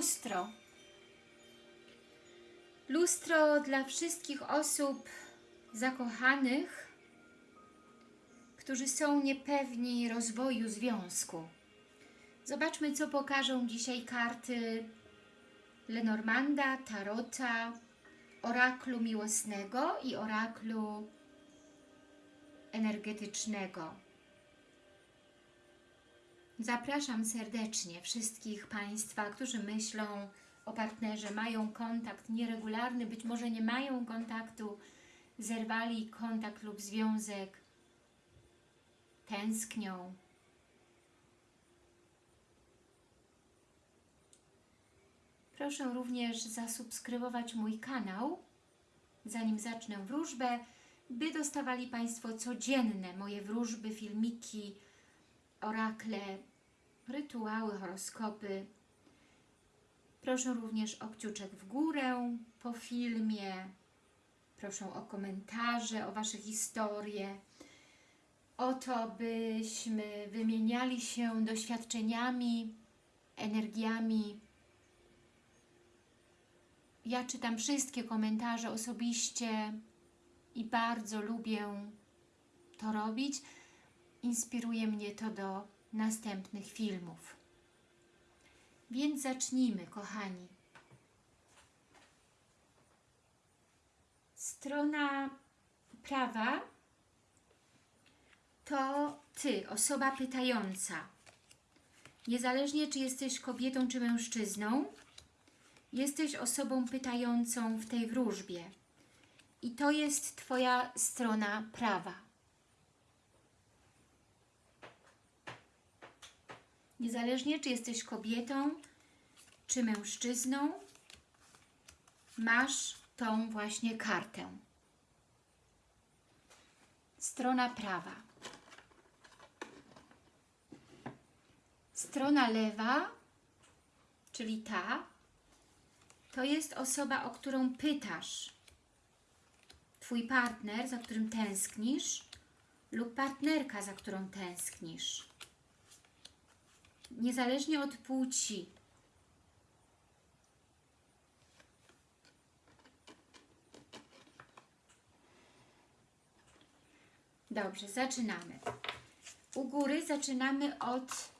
lustro. Lustro dla wszystkich osób zakochanych, którzy są niepewni rozwoju związku. Zobaczmy, co pokażą dzisiaj karty Lenormanda, Tarota, Oraklu Miłosnego i Oraklu Energetycznego. Zapraszam serdecznie wszystkich Państwa, którzy myślą o partnerze, mają kontakt nieregularny, być może nie mają kontaktu, zerwali kontakt lub związek, tęsknią. Proszę również zasubskrybować mój kanał, zanim zacznę wróżbę, by dostawali Państwo codzienne moje wróżby, filmiki, orakle, rytuały, horoskopy. Proszę również o kciuczek w górę po filmie. Proszę o komentarze, o Wasze historie. O to, byśmy wymieniali się doświadczeniami, energiami. Ja czytam wszystkie komentarze osobiście i bardzo lubię to robić. Inspiruje mnie to do następnych filmów. Więc zacznijmy, kochani. Strona prawa to Ty, osoba pytająca. Niezależnie, czy jesteś kobietą, czy mężczyzną, jesteś osobą pytającą w tej wróżbie. I to jest Twoja strona prawa. Niezależnie, czy jesteś kobietą, czy mężczyzną, masz tą właśnie kartę. Strona prawa. Strona lewa, czyli ta, to jest osoba, o którą pytasz. Twój partner, za którym tęsknisz lub partnerka, za którą tęsknisz. Niezależnie od płci. Dobrze, zaczynamy. U góry zaczynamy od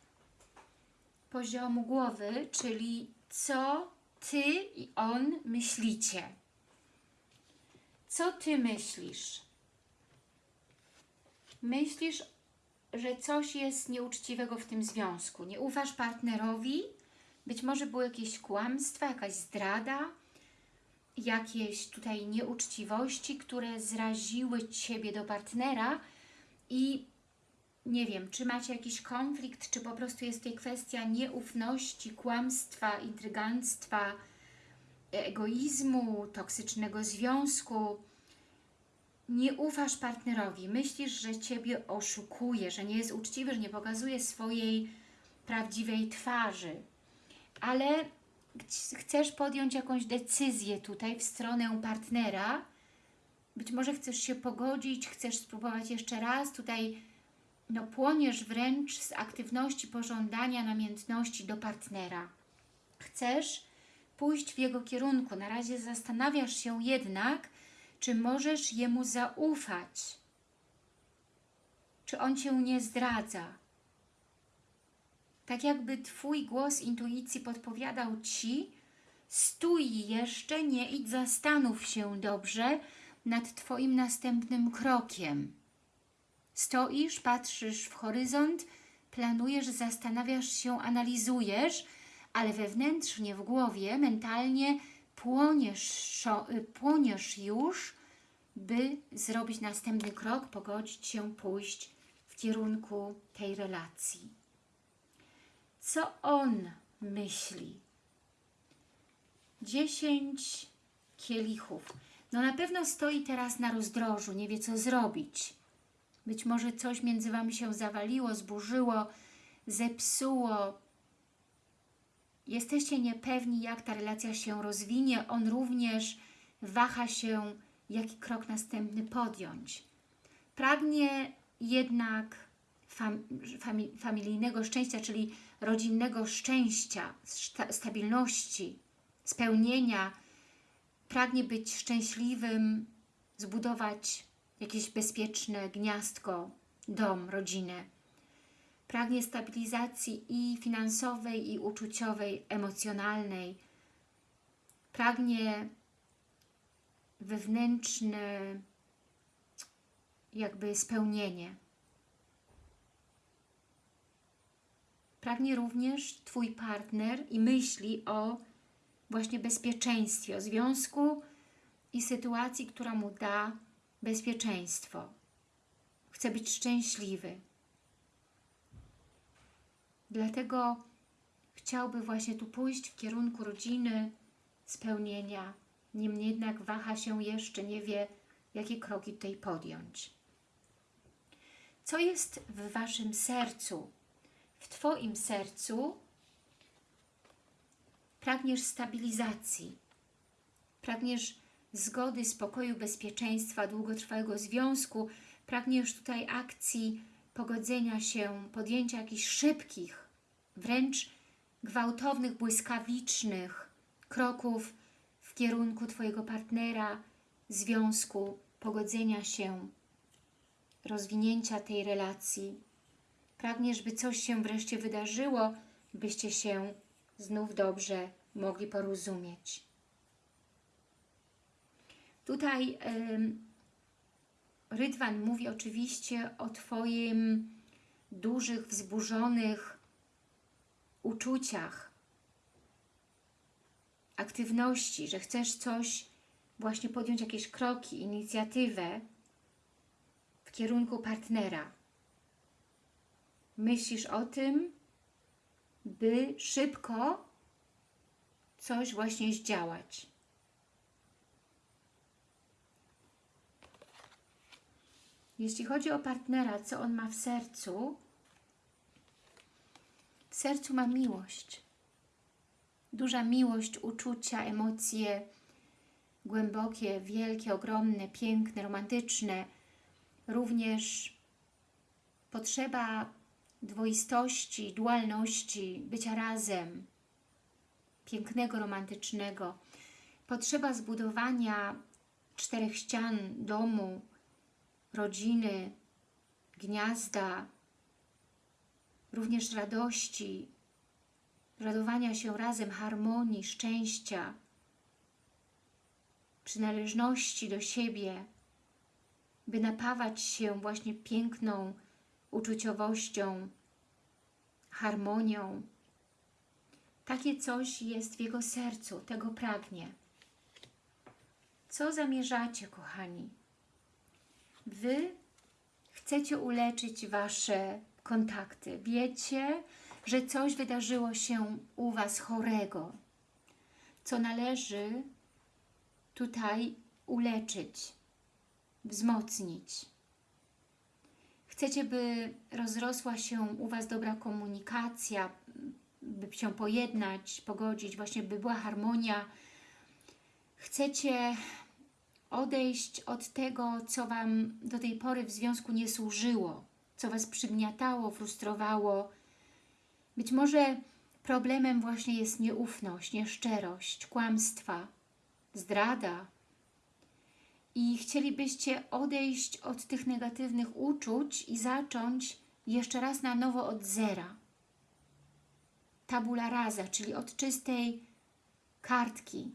poziomu głowy, czyli co Ty i on myślicie. Co Ty myślisz? Myślisz, że coś jest nieuczciwego w tym związku. Nie ufasz partnerowi? Być może były jakieś kłamstwa, jakaś zdrada, jakieś tutaj nieuczciwości, które zraziły Ciebie do partnera i nie wiem, czy macie jakiś konflikt, czy po prostu jest tutaj kwestia nieufności, kłamstwa, intryganstwa, egoizmu, toksycznego związku. Nie ufasz partnerowi, myślisz, że Ciebie oszukuje, że nie jest uczciwy, że nie pokazuje swojej prawdziwej twarzy. Ale chcesz podjąć jakąś decyzję tutaj w stronę partnera, być może chcesz się pogodzić, chcesz spróbować jeszcze raz, tutaj no, płoniesz wręcz z aktywności pożądania namiętności do partnera. Chcesz pójść w jego kierunku. Na razie zastanawiasz się jednak, czy możesz jemu zaufać. Czy on Cię nie zdradza. Tak jakby Twój głos intuicji podpowiadał Ci, stój jeszcze, nie idź, zastanów się dobrze nad Twoim następnym krokiem. Stoisz, patrzysz w horyzont, planujesz, zastanawiasz się, analizujesz, ale wewnętrznie w głowie, mentalnie płoniesz, płoniesz już, by zrobić następny krok, pogodzić się, pójść w kierunku tej relacji. Co on myśli? Dziesięć kielichów. No na pewno stoi teraz na rozdrożu, nie wie co zrobić. Być może coś między Wami się zawaliło, zburzyło, zepsuło. Jesteście niepewni, jak ta relacja się rozwinie. On również waha się, jaki krok następny podjąć. Pragnie jednak fam, fami, familijnego szczęścia, czyli rodzinnego szczęścia, sta, stabilności, spełnienia, pragnie być szczęśliwym, zbudować jakieś bezpieczne gniazdko, dom, rodzinę. Pragnie stabilizacji i finansowej, i uczuciowej, emocjonalnej. Pragnie wewnętrzne jakby spełnienie. Pragnie również Twój partner i myśli o właśnie bezpieczeństwie, o związku i sytuacji, która mu da bezpieczeństwo. Chce być szczęśliwy. Dlatego chciałby właśnie tu pójść w kierunku rodziny, spełnienia. Niemniej jednak waha się jeszcze, nie wie, jakie kroki tutaj podjąć. Co jest w Waszym sercu? W Twoim sercu pragniesz stabilizacji, pragniesz zgody, spokoju, bezpieczeństwa, długotrwałego związku, pragniesz tutaj akcji pogodzenia się, podjęcia jakichś szybkich, wręcz gwałtownych, błyskawicznych kroków w kierunku Twojego partnera, związku, pogodzenia się, rozwinięcia tej relacji. Pragniesz, by coś się wreszcie wydarzyło, byście się znów dobrze mogli porozumieć. Tutaj Rydwan mówi oczywiście o Twoim dużych, wzburzonych uczuciach, aktywności, że chcesz coś, właśnie podjąć jakieś kroki, inicjatywę w kierunku partnera. Myślisz o tym, by szybko coś właśnie zdziałać. Jeśli chodzi o partnera, co on ma w sercu, sercu ma miłość. Duża miłość, uczucia, emocje głębokie, wielkie, ogromne, piękne, romantyczne. Również potrzeba dwoistości, dualności, bycia razem, pięknego, romantycznego. Potrzeba zbudowania czterech ścian domu, rodziny, gniazda, również radości, radowania się razem, harmonii, szczęścia, przynależności do siebie, by napawać się właśnie piękną uczuciowością, harmonią. Takie coś jest w jego sercu, tego pragnie. Co zamierzacie, kochani? Wy chcecie uleczyć Wasze kontakty. Wiecie, że coś wydarzyło się u Was chorego, co należy tutaj uleczyć, wzmocnić. Chcecie, by rozrosła się u Was dobra komunikacja, by się pojednać, pogodzić, właśnie by była harmonia. Chcecie odejść od tego, co Wam do tej pory w związku nie służyło, co Was przygniatało, frustrowało. Być może problemem właśnie jest nieufność, nieszczerość, kłamstwa, zdrada. I chcielibyście odejść od tych negatywnych uczuć i zacząć jeszcze raz na nowo od zera. Tabula rasa, czyli od czystej kartki,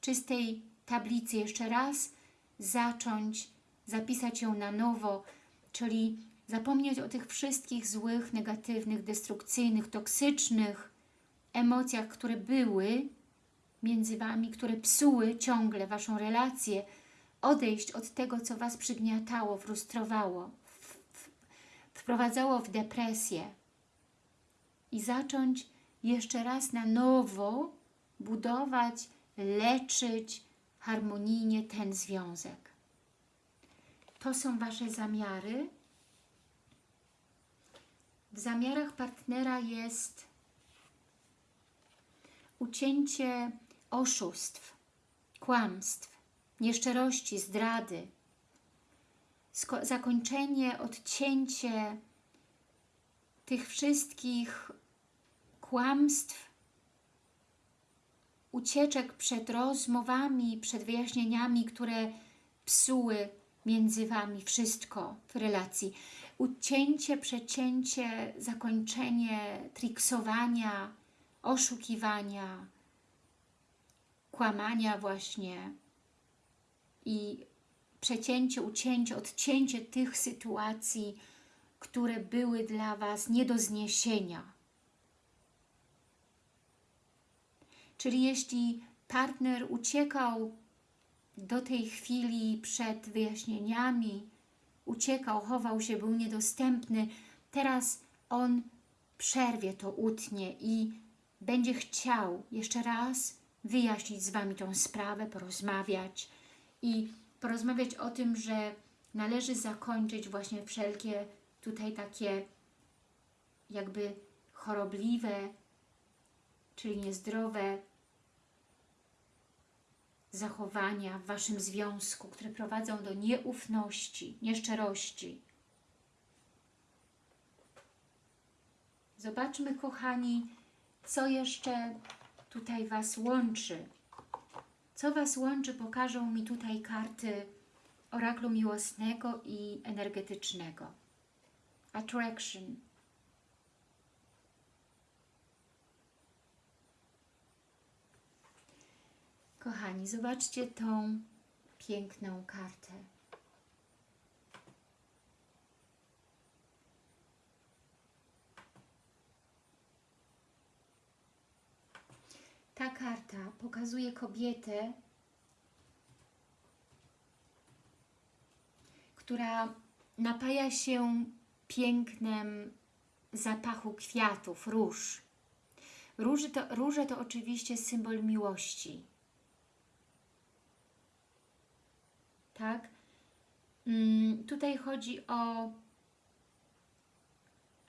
czystej tablicy jeszcze raz zacząć, zapisać ją na nowo, czyli zapomnieć o tych wszystkich złych, negatywnych, destrukcyjnych, toksycznych emocjach, które były między Wami, które psuły ciągle Waszą relację, odejść od tego, co Was przygniatało, frustrowało, wprowadzało w depresję i zacząć jeszcze raz na nowo budować, leczyć, harmonijnie ten związek. To są Wasze zamiary. W zamiarach partnera jest ucięcie oszustw, kłamstw, nieszczerości, zdrady, zakończenie, odcięcie tych wszystkich kłamstw, ucieczek przed rozmowami, przed wyjaśnieniami, które psuły między Wami wszystko w relacji. Ucięcie, przecięcie, zakończenie triksowania, oszukiwania, kłamania właśnie i przecięcie, ucięcie, odcięcie tych sytuacji, które były dla Was nie do zniesienia. Czyli jeśli partner uciekał do tej chwili przed wyjaśnieniami, uciekał, chował się, był niedostępny, teraz on przerwie to, utnie i będzie chciał jeszcze raz wyjaśnić z Wami tą sprawę, porozmawiać i porozmawiać o tym, że należy zakończyć właśnie wszelkie tutaj takie jakby chorobliwe, czyli niezdrowe zachowania w Waszym związku, które prowadzą do nieufności, nieszczerości. Zobaczmy, kochani, co jeszcze tutaj Was łączy. Co Was łączy, pokażą mi tutaj karty oraklu miłosnego i energetycznego. Attraction. Kochani, zobaczcie tą piękną kartę. Ta karta pokazuje kobietę, która napaja się pięknem zapachu kwiatów, róż. Róże to, róże to oczywiście symbol miłości. Tak? Mm, tutaj chodzi o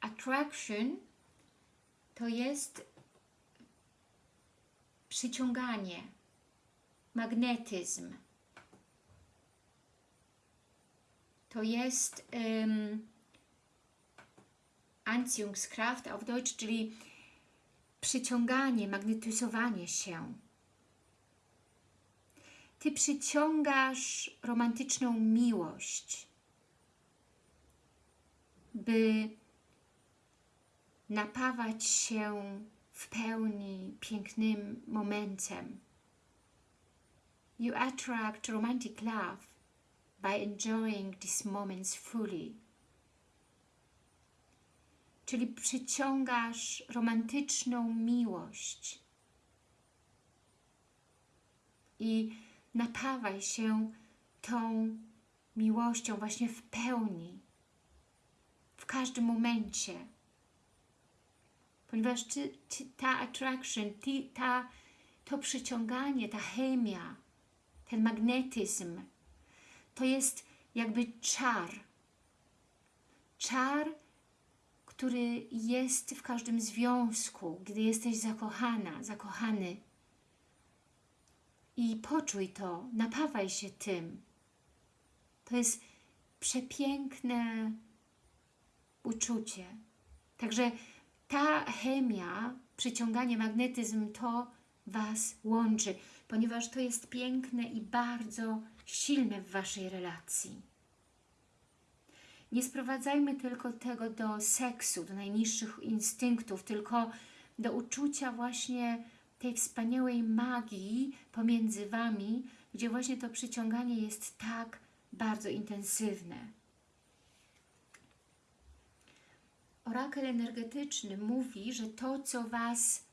attraction, to jest przyciąganie, magnetyzm. To jest um, Anziehungskraft auf Deutsch, czyli przyciąganie, magnetyzowanie się. Ty przyciągasz romantyczną miłość, by napawać się w pełni pięknym momentem. You attract romantic love by enjoying these moments fully. Czyli przyciągasz romantyczną miłość i napawaj się tą miłością właśnie w pełni, w każdym momencie ponieważ ty, ty, ta attraction, ty, ta, to przyciąganie, ta chemia, ten magnetyzm, to jest jakby czar. Czar, który jest w każdym związku, gdy jesteś zakochana, zakochany. I poczuj to, napawaj się tym. To jest przepiękne uczucie. Także ta chemia, przyciąganie, magnetyzm to Was łączy, ponieważ to jest piękne i bardzo silne w Waszej relacji. Nie sprowadzajmy tylko tego do seksu, do najniższych instynktów, tylko do uczucia właśnie tej wspaniałej magii pomiędzy Wami, gdzie właśnie to przyciąganie jest tak bardzo intensywne. orakel energetyczny mówi, że to, co Was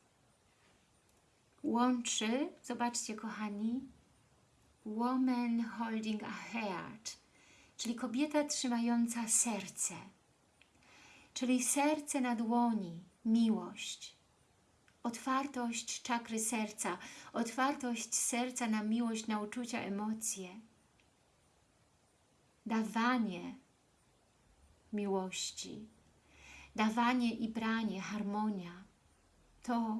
łączy, zobaczcie kochani, woman holding a heart, czyli kobieta trzymająca serce, czyli serce na dłoni, miłość, otwartość czakry serca, otwartość serca na miłość, na uczucia, emocje, dawanie miłości, dawanie i branie, harmonia, to,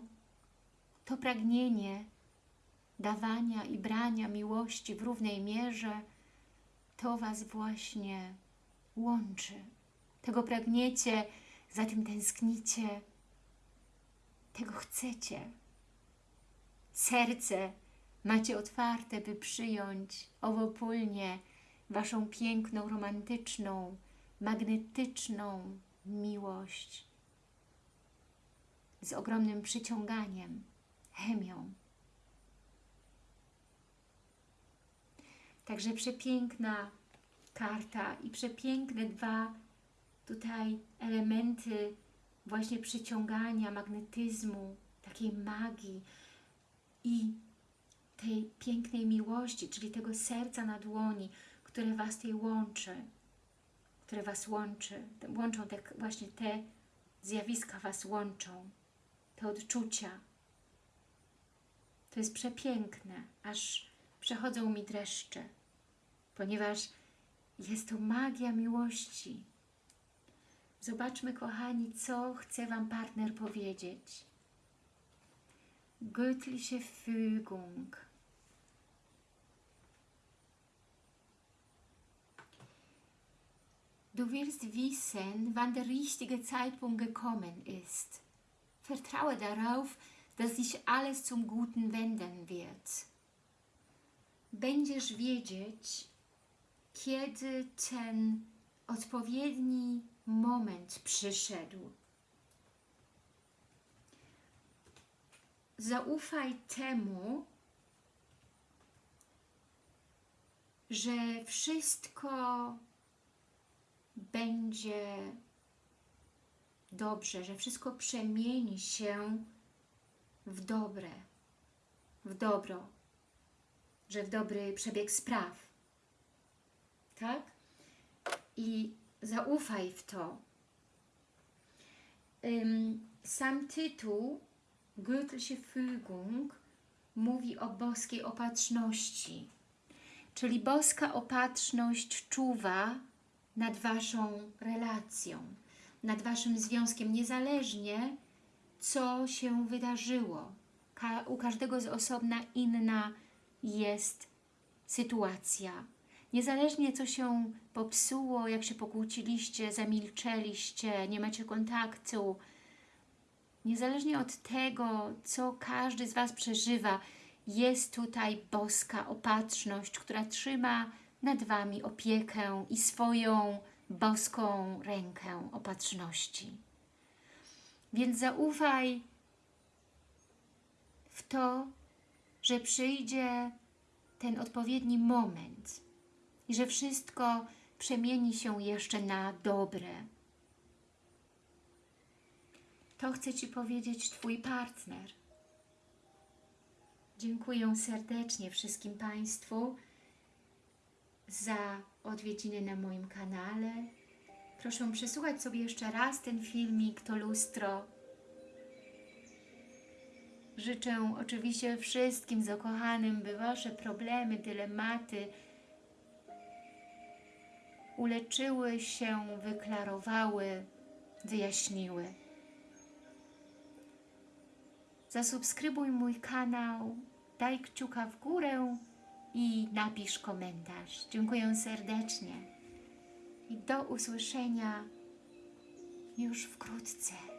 to pragnienie dawania i brania miłości w równej mierze, to Was właśnie łączy. Tego pragniecie za tym tęsknicie, tego chcecie. Serce macie otwarte, by przyjąć owopólnie Waszą piękną, romantyczną, magnetyczną miłość z ogromnym przyciąganiem, chemią. Także przepiękna karta i przepiękne dwa tutaj elementy właśnie przyciągania, magnetyzmu, takiej magii i tej pięknej miłości, czyli tego serca na dłoni, które Was tej łączy, które Was łączy, łączą te, właśnie te zjawiska Was łączą, te odczucia. To jest przepiękne, aż przechodzą mi dreszcze, ponieważ jest to magia miłości. Zobaczmy, kochani, co chce Wam partner powiedzieć. Göttliche Fügung. Du willst wissen, wann der richtige Zeitpunkt gekommen ist. Vertraue darauf, dass sich alles zum Guten wenden wird. Będziesz wiedzieć, kiedy ten odpowiedni moment przyszedł. Zaufaj temu, że wszystko będzie dobrze, że wszystko przemieni się w dobre, w dobro, że w dobry przebieg spraw. Tak? I zaufaj w to. Sam tytuł Göttliche Fügung mówi o boskiej opatrzności. Czyli boska opatrzność czuwa nad Waszą relacją, nad Waszym związkiem, niezależnie co się wydarzyło. Ka u każdego z osobna inna jest sytuacja. Niezależnie co się popsuło, jak się pokłóciliście, zamilczeliście, nie macie kontaktu, niezależnie od tego, co każdy z Was przeżywa, jest tutaj boska opatrzność, która trzyma nad Wami opiekę i swoją boską rękę opatrzności. Więc zaufaj w to, że przyjdzie ten odpowiedni moment i że wszystko przemieni się jeszcze na dobre. To chce Ci powiedzieć Twój partner. Dziękuję serdecznie wszystkim Państwu za odwiedziny na moim kanale. Proszę przesłuchać sobie jeszcze raz ten filmik, to lustro. Życzę oczywiście wszystkim zakochanym, by Wasze problemy, dylematy uleczyły się, wyklarowały, wyjaśniły. Zasubskrybuj mój kanał, daj kciuka w górę i napisz komentarz. Dziękuję serdecznie i do usłyszenia już wkrótce.